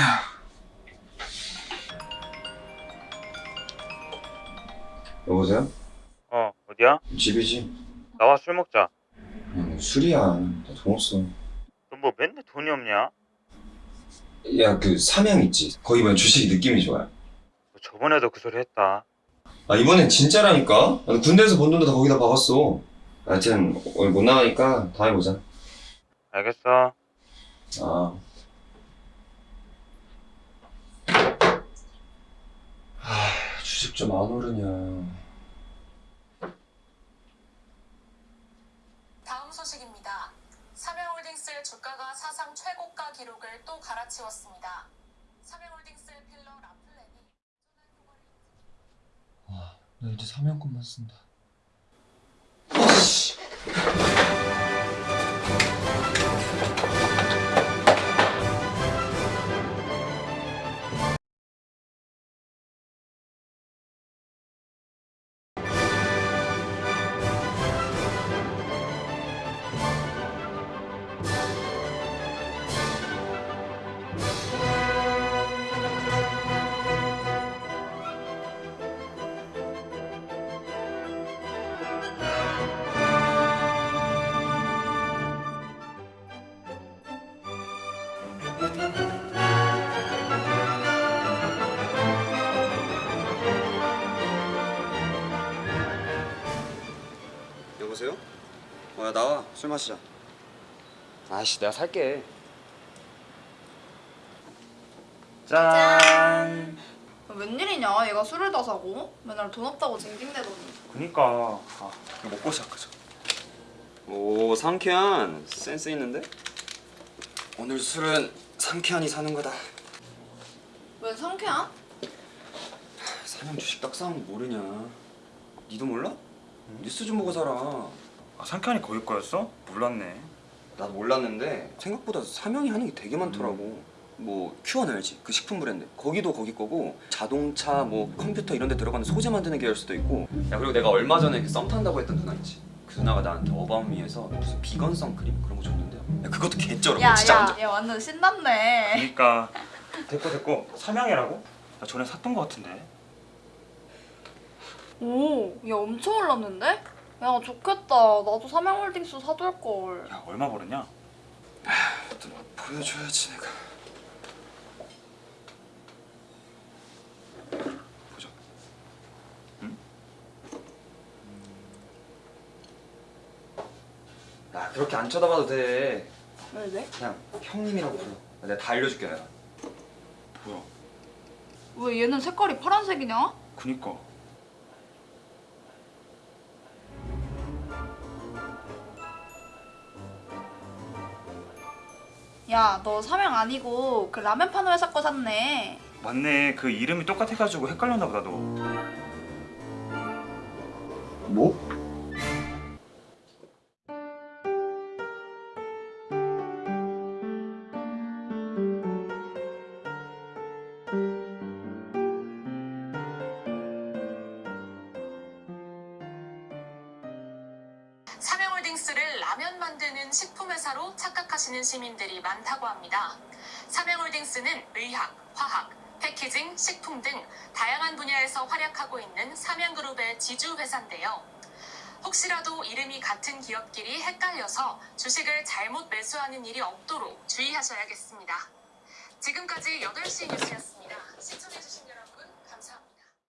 여보세요? 어 어디야? 집이지? 나와 술 먹자. 응, 술이야. 나 돈 없어. 너 뭐 맨날 돈이 없냐? 야그 사명 있지? 거기 보면 주식 느낌이 좋아요. 뭐 저번에도 그 소리 했다. 아 이번엔 진짜라니까? 아, 군대에서 번 돈도 다 거기다 박았어. 하여튼 오늘 못 나가니까 다음에 보자. 알겠어. 아. 좀 안 오르냐. 다음 소식입니다. 삼양홀딩스의 주가가 사상 최고가 기록을 또 갈아치웠습니다. 삼양홀딩스의 필러 라플렌이 와, 나 이제 삼양권만 쓴다. 여보세요? 어, 야, 나와. 술 마시자. 아이씨, 내가 살게. 짠! 웬일이냐? 얘가 술을 다 사고 맨날 돈 없다고 징징대더니 그니까 아, 이거 먹고 시작하자. 오, 상쾌한. 센스 있는데? 오늘 술은 상쾌한이 사는 거다. 웬 상쾌한? 사냥 주식 떡상은 모르냐? 니도 몰라? 뉴스 좀 보고 살아. 아, 상쾌한이 거기 거였어? 몰랐네. 나도 몰랐는데 생각보다 사명이 하는 게 되게 많더라고. 뭐 큐원 알지? 그 식품 브랜드 거기도 거기 거고 자동차 뭐 컴퓨터 이런 데 들어가는 소재 만드는 계열 수도 있고 야 그리고 내가 얼마 전에 그 썸 탄다고 했던 누나 있지? 그 누나가 나한테 어바웃미에서 무슨 비건 선크림 그런 거 줬는데 야 그것도 개쩔어 야, 진짜 야, 완전 얘 완전 신났네. 그니까 됐고 됐고 삼양이라고? 나 전에 샀던 거 같은데. 오, 얘 엄청 올랐는데? 야, 좋겠다. 나도 삼양홀딩스 사둘 걸. 야 얼마 벌었냐? 또 보여줘야지 내가 보자 야 그렇게 안 쳐다봐도 돼 왜 왜? 그냥 형님이라고 불러 내가 다 알려줄게 내가 뭐야? 왜 얘는 색깔이 파란색이냐? 그니까. 야, 너 삼양 아니고 그 라면 파는 회사 거 샀네. 맞네. 그 이름이 똑같아가지고 헷갈렸나 보다 너. 뭐? 삼양홀딩스를 라면 만드는 식품회사로 착각하시는 시민들이 많다고 합니다. 삼양홀딩스는 의학, 화학, 패키징, 식품 등 다양한 분야에서 활약하고 있는 삼양그룹의 지주회사인데요. 혹시라도 이름이 같은 기업끼리 헷갈려서 주식을 잘못 매수하는 일이 없도록 주의하셔야겠습니다. 지금까지 8시 뉴스였습니다.